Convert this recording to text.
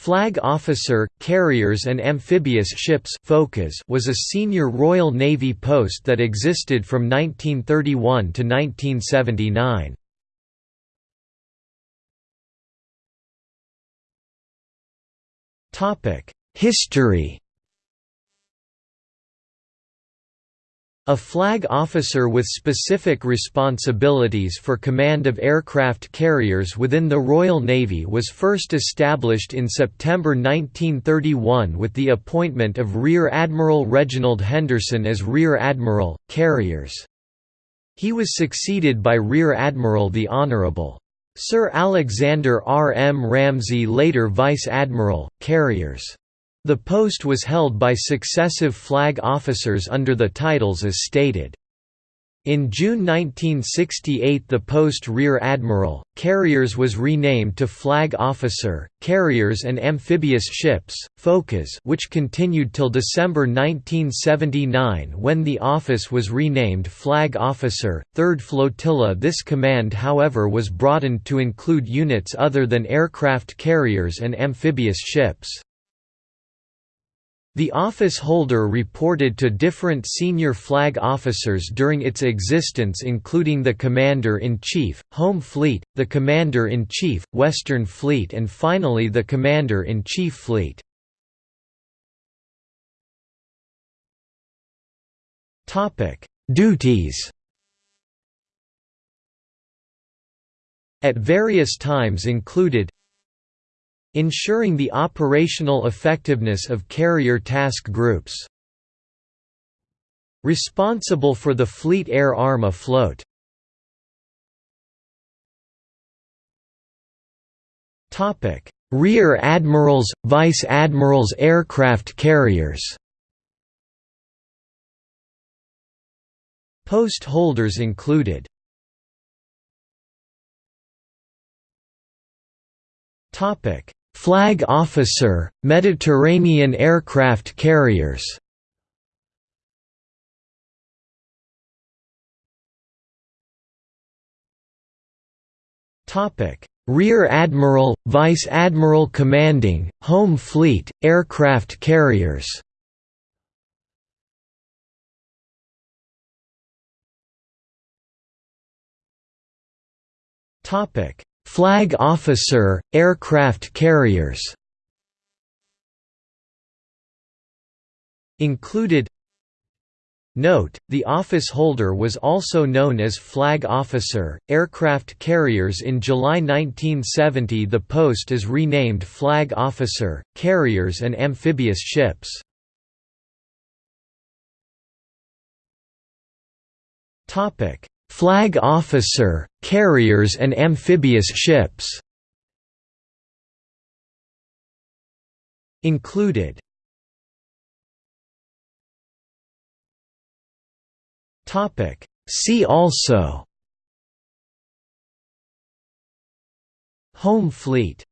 Flag Officer, Carriers and Amphibious Ships was a senior Royal Navy post that existed from 1931 to 1979. History A flag officer with specific responsibilities for command of aircraft carriers within the Royal Navy was first established in September 1931 with the appointment of Rear Admiral Reginald Henderson as Rear Admiral, Carriers. He was succeeded by Rear Admiral the Honourable. Sir Alexander R. M. Ramsay later Vice Admiral, Carriers. The post was held by successive flag officers under the titles as stated. In June 1968 the post Rear Admiral, Carriers was renamed to Flag Officer, Carriers and Amphibious Ships, FOCAS which continued till December 1979 when the office was renamed Flag Officer, 3rd Flotilla This command however was broadened to include units other than aircraft carriers and amphibious ships. The office holder reported to different senior flag officers during its existence including the Commander-in-Chief, Home Fleet, the Commander-in-Chief, Western Fleet and finally the Commander-in-Chief Fleet. Duties At various times included Ensuring the operational effectiveness of carrier task groups Responsible for the Fleet Air Arm afloat. Topic. Rear Admirals, Vice Admirals aircraft carriers Post holders included. Topic Flag Officer, Mediterranean aircraft carriers. Rear Admiral, Vice Admiral Commanding, Home Fleet, aircraft carriers. Topic Flag Officer, aircraft carriers Included. Note, the office holder was also known as Flag Officer, Aircraft Carriers in July 1970 the post is renamed Flag Officer, Carriers and Amphibious Ships. Flag officer, carriers and amphibious ships Included. Topic. See also Home Fleet